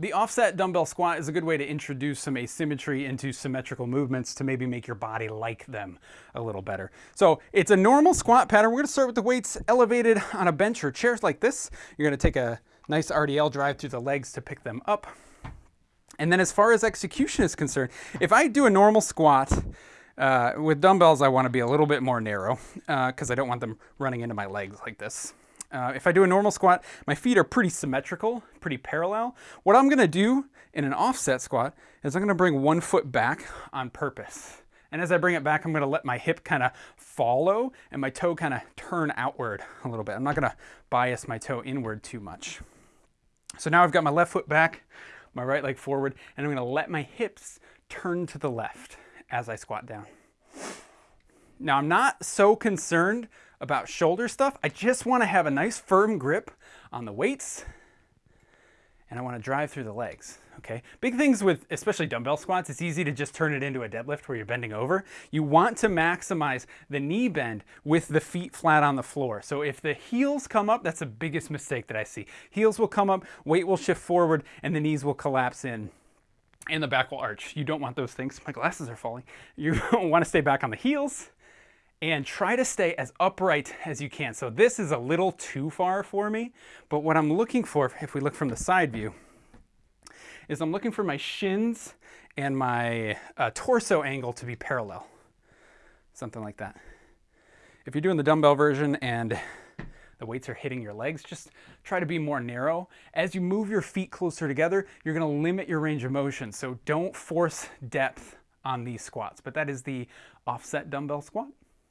The offset dumbbell squat is a good way to introduce some asymmetry into symmetrical movements to maybe make your body like them a little better. So it's a normal squat pattern. We're gonna start with the weights elevated on a bench or chairs like this. You're gonna take a nice RDL drive through the legs to pick them up. And then as far as execution is concerned, if I do a normal squat, uh, with dumbbells, I want to be a little bit more narrow because uh, I don't want them running into my legs like this. Uh, if I do a normal squat, my feet are pretty symmetrical, pretty parallel. What I'm gonna do in an offset squat is I'm gonna bring one foot back on purpose. And as I bring it back, I'm gonna let my hip kind of follow and my toe kind of turn outward a little bit. I'm not gonna bias my toe inward too much. So now I've got my left foot back, my right leg forward, and I'm gonna let my hips turn to the left as I squat down. Now I'm not so concerned about shoulder stuff. I just want to have a nice firm grip on the weights and I want to drive through the legs. Okay, big things with especially dumbbell squats, it's easy to just turn it into a deadlift where you're bending over. You want to maximize the knee bend with the feet flat on the floor. So if the heels come up, that's the biggest mistake that I see. Heels will come up, weight will shift forward, and the knees will collapse in and the back will arch. You don't want those things. My glasses are falling. You want to stay back on the heels and try to stay as upright as you can. So this is a little too far for me, but what I'm looking for, if we look from the side view, is I'm looking for my shins and my uh, torso angle to be parallel. Something like that. If you're doing the dumbbell version and the weights are hitting your legs, just try to be more narrow. As you move your feet closer together, you're gonna limit your range of motion. So don't force depth on these squats, but that is the offset dumbbell squat.